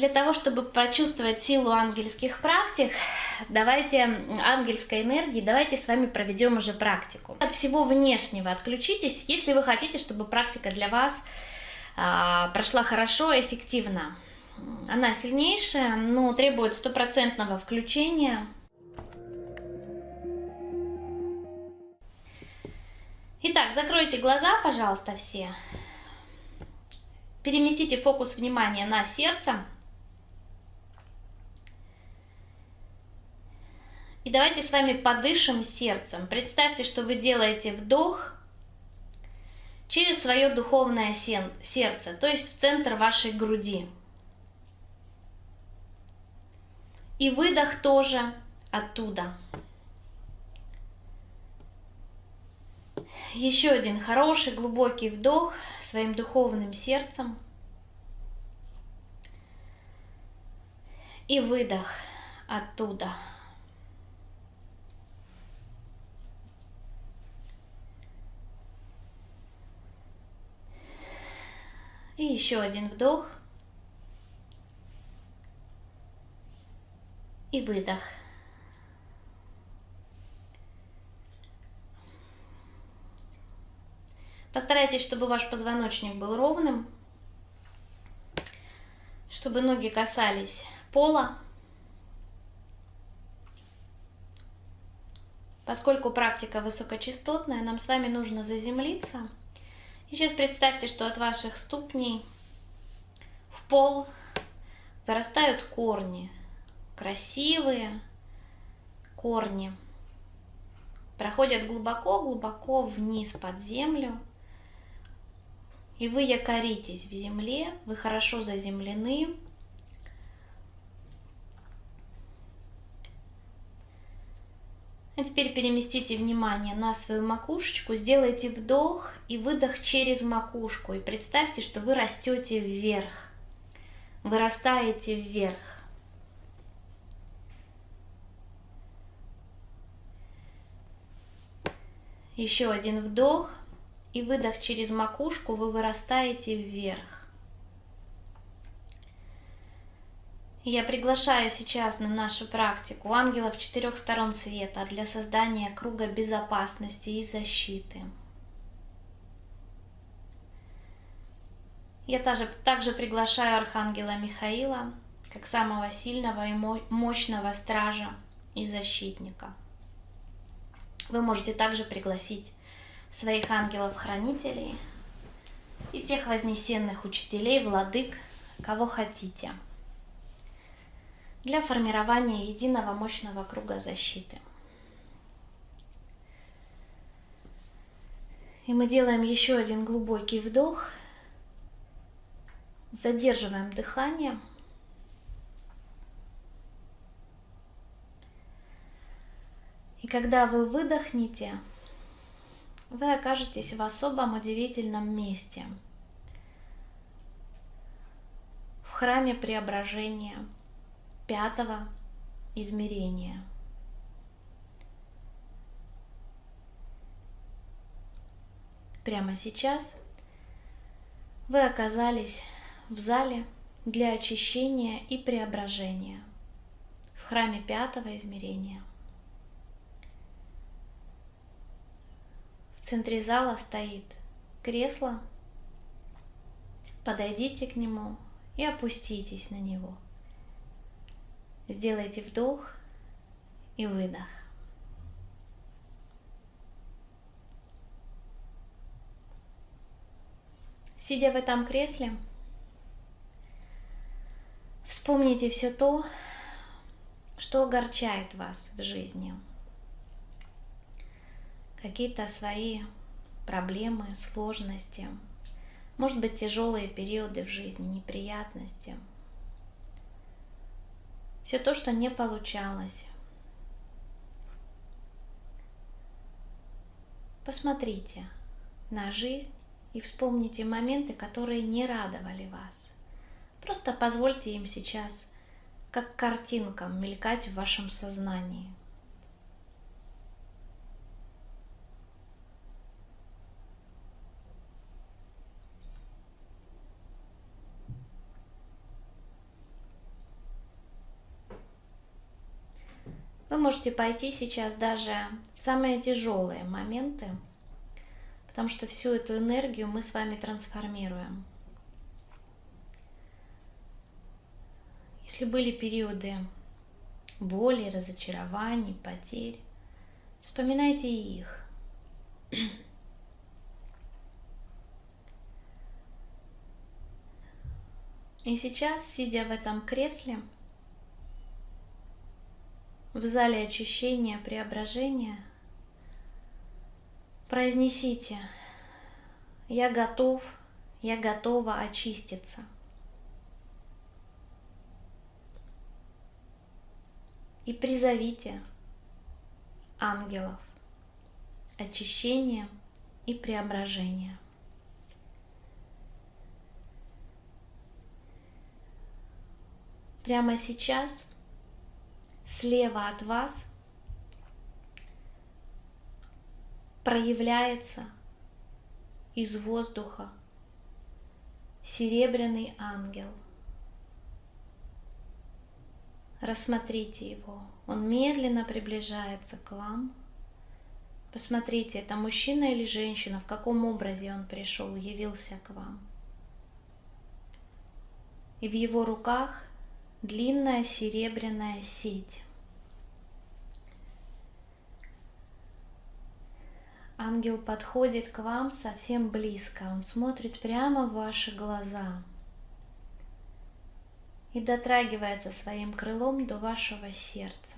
для того, чтобы прочувствовать силу ангельских практик, давайте, ангельской энергии, давайте с вами проведем уже практику. От всего внешнего отключитесь, если вы хотите, чтобы практика для вас а, прошла хорошо, эффективно. Она сильнейшая, но требует стопроцентного включения. Итак, закройте глаза, пожалуйста, все. Переместите фокус внимания на сердце. И давайте с вами подышим сердцем. Представьте, что вы делаете вдох через свое духовное сердце, то есть в центр вашей груди. И выдох тоже оттуда. Еще один хороший глубокий вдох своим духовным сердцем. И выдох оттуда. И еще один вдох. И выдох. Постарайтесь, чтобы ваш позвоночник был ровным, чтобы ноги касались пола. Поскольку практика высокочастотная, нам с вами нужно заземлиться. И сейчас представьте, что от ваших ступней в пол вырастают корни. Красивые корни. Проходят глубоко-глубоко вниз под землю и вы якоритесь в земле, вы хорошо заземлены. А теперь переместите внимание на свою макушечку, сделайте вдох и выдох через макушку. И представьте, что вы растете вверх, вырастаете вверх. Еще один вдох и выдох через макушку вы вырастаете вверх. Я приглашаю сейчас на нашу практику ангелов четырех сторон света для создания круга безопасности и защиты. Я также, также приглашаю Архангела Михаила как самого сильного и мощного стража и защитника. Вы можете также пригласить своих ангелов-хранителей и тех вознесенных учителей, владык, кого хотите, для формирования единого мощного круга защиты. И мы делаем еще один глубокий вдох, задерживаем дыхание. И когда вы выдохнете, вы окажетесь в особом удивительном месте. В храме преображения пятого измерения. Прямо сейчас вы оказались в зале для очищения и преображения в храме пятого измерения. центре зала стоит кресло. Подойдите к нему и опуститесь на него. Сделайте вдох и выдох. Сидя в этом кресле, вспомните все то, что огорчает вас в жизни – какие-то свои проблемы, сложности, может быть, тяжелые периоды в жизни, неприятности. Все то, что не получалось. Посмотрите на жизнь и вспомните моменты, которые не радовали вас. Просто позвольте им сейчас, как картинкам, мелькать в вашем сознании. Вы можете пойти сейчас даже в самые тяжелые моменты, потому что всю эту энергию мы с вами трансформируем. Если были периоды боли, разочарований, потерь, вспоминайте их. И сейчас, сидя в этом кресле, в зале очищения, преображения, произнесите «Я готов, я готова очиститься». И призовите ангелов очищения и преображения. Прямо сейчас – слева от вас проявляется из воздуха серебряный ангел. Рассмотрите его. Он медленно приближается к вам. Посмотрите, это мужчина или женщина, в каком образе он пришел, явился к вам. И в его руках длинная серебряная сеть. Ангел подходит к вам совсем близко, он смотрит прямо в ваши глаза и дотрагивается своим крылом до вашего сердца.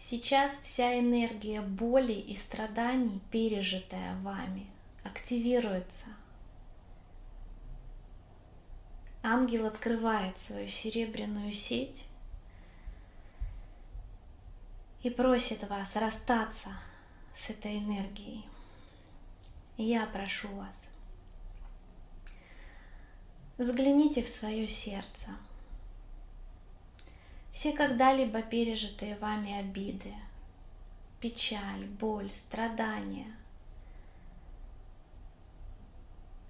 Сейчас вся энергия боли и страданий, пережитая вами, активируется – ангел открывает свою серебряную сеть и просит вас расстаться с этой энергией. я прошу вас, взгляните в свое сердце. Все когда-либо пережитые вами обиды, печаль, боль, страдания,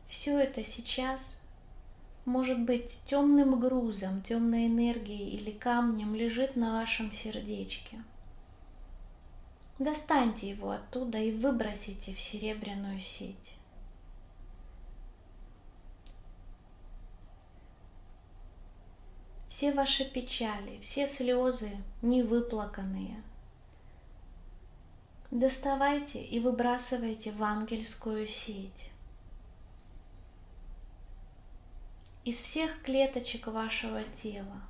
все это сейчас – может быть, темным грузом, темной энергией или камнем лежит на вашем сердечке. Достаньте его оттуда и выбросите в серебряную сеть. Все ваши печали, все слезы невыплаканные. Доставайте и выбрасывайте в ангельскую сеть. Из всех клеточек вашего тела,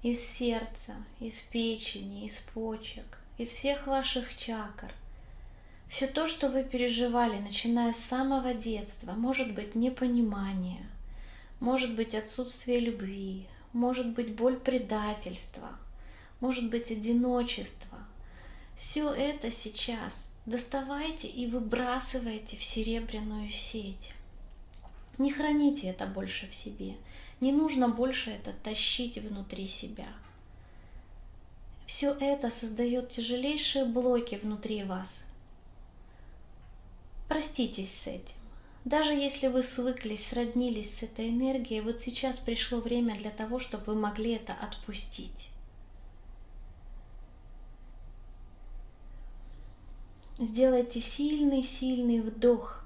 из сердца, из печени, из почек, из всех ваших чакр. Все то, что вы переживали, начиная с самого детства, может быть непонимание, может быть отсутствие любви, может быть боль предательства, может быть одиночество. Все это сейчас доставайте и выбрасывайте в серебряную сеть. Не храните это больше в себе. Не нужно больше это тащить внутри себя. Все это создает тяжелейшие блоки внутри вас. Проститесь с этим. Даже если вы свыклись, сроднились с этой энергией, вот сейчас пришло время для того, чтобы вы могли это отпустить. Сделайте сильный-сильный вдох –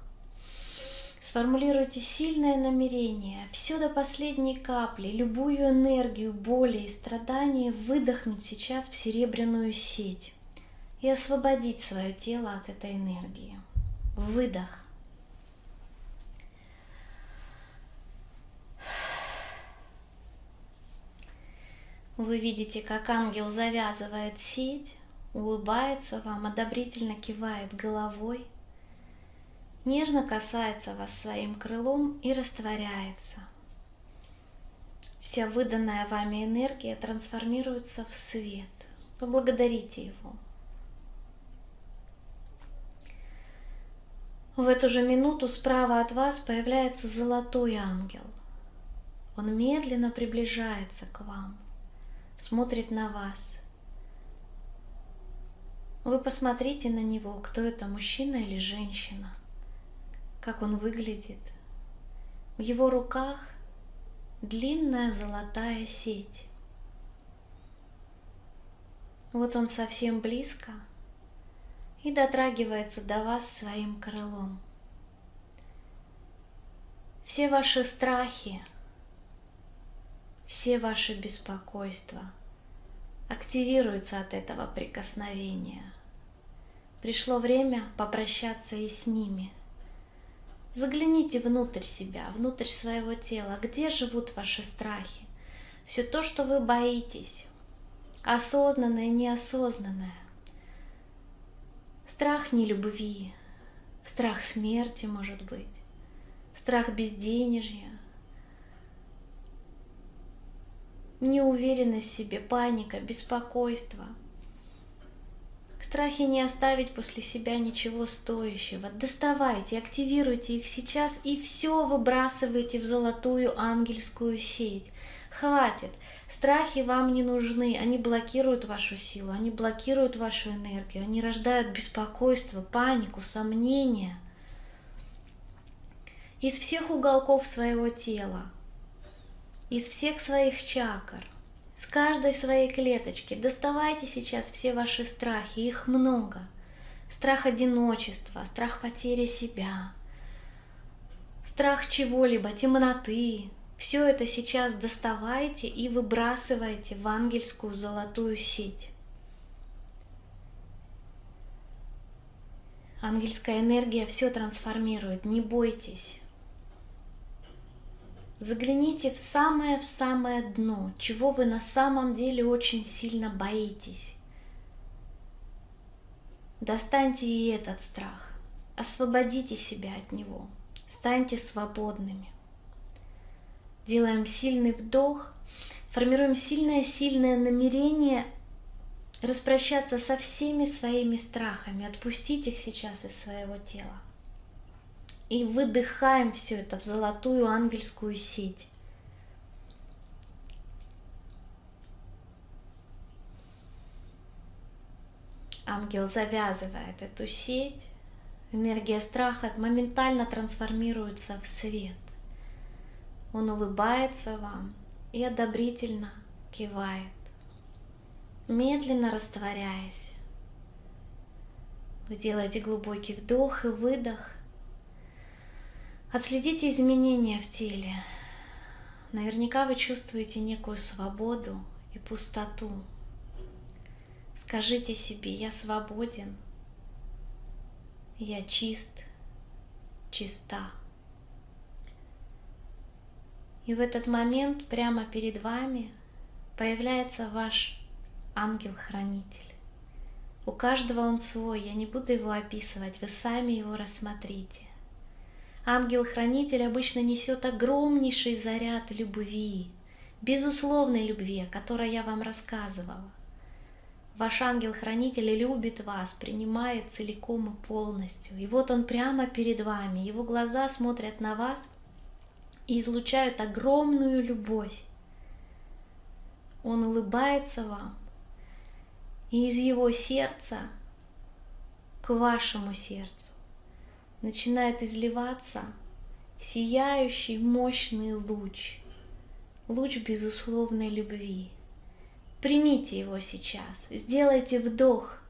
Сформулируйте сильное намерение, все до последней капли, любую энергию, боли и страдания выдохнуть сейчас в серебряную сеть и освободить свое тело от этой энергии. Выдох. Вы видите, как ангел завязывает сеть, улыбается вам, одобрительно кивает головой – нежно касается вас своим крылом и растворяется. Вся выданная вами энергия трансформируется в свет. Поблагодарите его. В эту же минуту справа от вас появляется золотой ангел. Он медленно приближается к вам, смотрит на вас. Вы посмотрите на него, кто это, мужчина или женщина как он выглядит. В его руках длинная золотая сеть. Вот он совсем близко и дотрагивается до вас своим крылом. Все ваши страхи, все ваши беспокойства активируются от этого прикосновения. Пришло время попрощаться и с ними. Загляните внутрь себя, внутрь своего тела, где живут ваши страхи, все то, что вы боитесь, осознанное, неосознанное. Страх нелюбви, страх смерти, может быть, страх безденежья, неуверенность в себе, паника, беспокойство. Страхи не оставить после себя ничего стоящего. Доставайте, активируйте их сейчас и все выбрасывайте в золотую ангельскую сеть. Хватит. Страхи вам не нужны, они блокируют вашу силу, они блокируют вашу энергию, они рождают беспокойство, панику, сомнения. Из всех уголков своего тела, из всех своих чакр, с каждой своей клеточки доставайте сейчас все ваши страхи, их много. Страх одиночества, страх потери себя, страх чего-либо, темноты, все это сейчас доставайте и выбрасывайте в ангельскую золотую сеть. Ангельская энергия все трансформирует, не бойтесь. Загляните в самое в самое дно, чего вы на самом деле очень сильно боитесь. Достаньте и этот страх, освободите себя от него, станьте свободными. Делаем сильный вдох, формируем сильное-сильное намерение распрощаться со всеми своими страхами, отпустить их сейчас из своего тела. И выдыхаем все это в золотую ангельскую сеть. Ангел завязывает эту сеть, энергия страха моментально трансформируется в свет. Он улыбается вам и одобрительно кивает, медленно растворяясь. Вы делаете глубокий вдох и выдох. Отследите изменения в теле. Наверняка вы чувствуете некую свободу и пустоту. Скажите себе, я свободен, я чист, чиста. И в этот момент прямо перед вами появляется ваш ангел-хранитель. У каждого он свой, я не буду его описывать, вы сами его рассмотрите. Ангел-хранитель обычно несет огромнейший заряд любви, безусловной любви, о которой я вам рассказывала. Ваш ангел-хранитель любит вас, принимает целиком и полностью. И вот он прямо перед вами, его глаза смотрят на вас и излучают огромную любовь. Он улыбается вам, и из его сердца к вашему сердцу начинает изливаться сияющий мощный луч, луч безусловной любви. Примите его сейчас, сделайте вдох,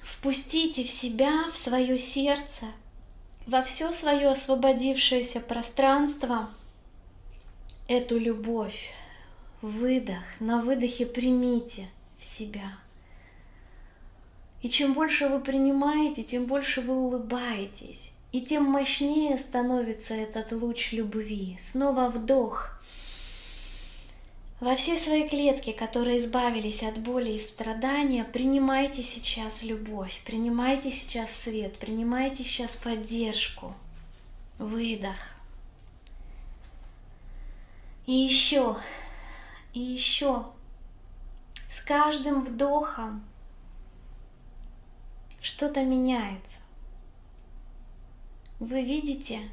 впустите в себя, в свое сердце – во все свое освободившееся пространство эту любовь. Выдох, на выдохе примите в себя. И чем больше вы принимаете, тем больше вы улыбаетесь, и тем мощнее становится этот луч любви. Снова вдох. Во все свои клетки, которые избавились от боли и страдания, принимайте сейчас любовь, принимайте сейчас свет, принимайте сейчас поддержку. Выдох. И еще, и еще. С каждым вдохом что-то меняется. Вы видите,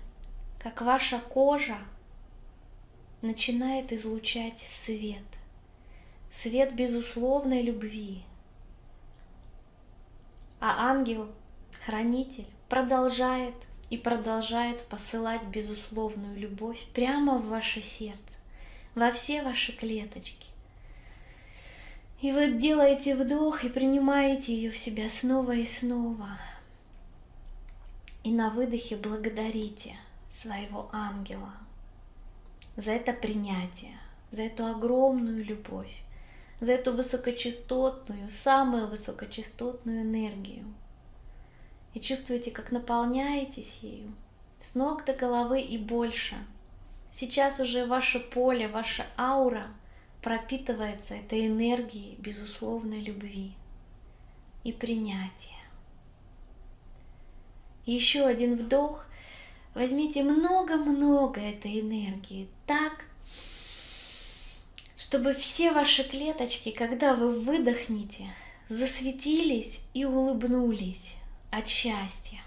как ваша кожа начинает излучать свет. Свет безусловной любви. А ангел, хранитель, продолжает и продолжает посылать безусловную любовь прямо в ваше сердце, во все ваши клеточки. И вы делаете вдох и принимаете ее в себя снова и снова. И на выдохе благодарите своего ангела за это принятие, за эту огромную любовь, за эту высокочастотную, самую высокочастотную энергию. И чувствуете, как наполняетесь ею с ног до головы и больше. Сейчас уже ваше поле, ваша аура – пропитывается этой энергией безусловной любви и принятия. Еще один вдох. Возьмите много-много этой энергии так, чтобы все ваши клеточки, когда вы выдохнете, засветились и улыбнулись от счастья.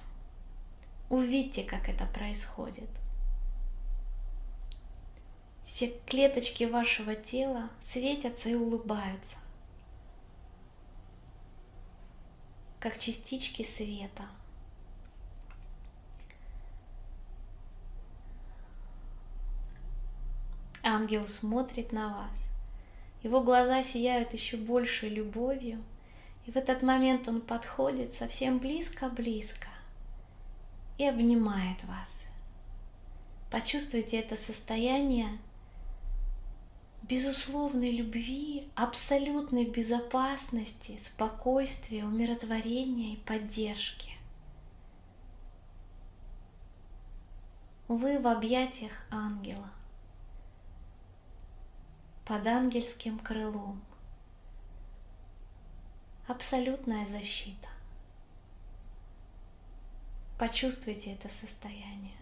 Увидьте, как это происходит – все клеточки вашего тела светятся и улыбаются, как частички света. Ангел смотрит на вас. Его глаза сияют еще большей любовью. И в этот момент он подходит совсем близко-близко и обнимает вас. Почувствуйте это состояние безусловной любви, абсолютной безопасности, спокойствия, умиротворения и поддержки. Вы в объятиях ангела, под ангельским крылом. Абсолютная защита. Почувствуйте это состояние.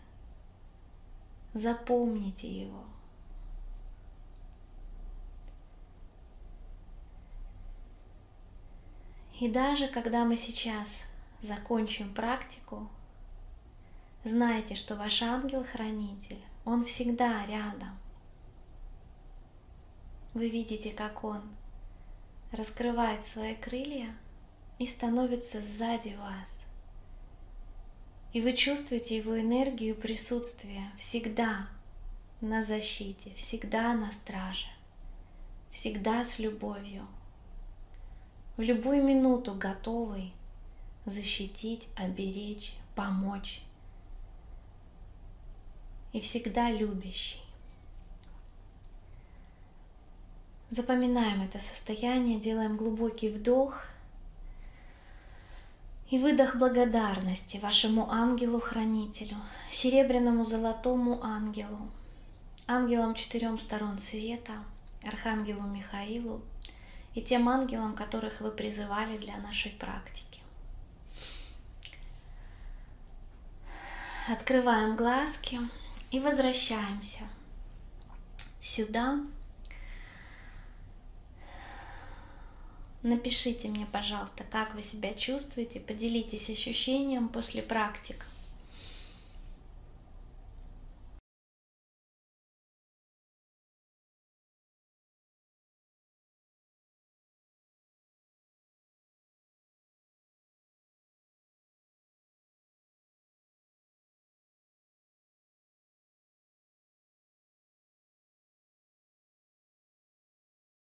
Запомните его. И даже когда мы сейчас закончим практику, знайте, что ваш ангел-хранитель, он всегда рядом. Вы видите, как он раскрывает свои крылья и становится сзади вас. И вы чувствуете его энергию присутствия всегда на защите, всегда на страже, всегда с любовью в любую минуту готовый защитить, оберечь, помочь. И всегда любящий. Запоминаем это состояние, делаем глубокий вдох и выдох благодарности вашему ангелу-хранителю, серебряному золотому ангелу, ангелам четырем сторон света, архангелу Михаилу, и тем ангелам, которых вы призывали для нашей практики. Открываем глазки и возвращаемся сюда. Напишите мне, пожалуйста, как вы себя чувствуете, поделитесь ощущением после практик.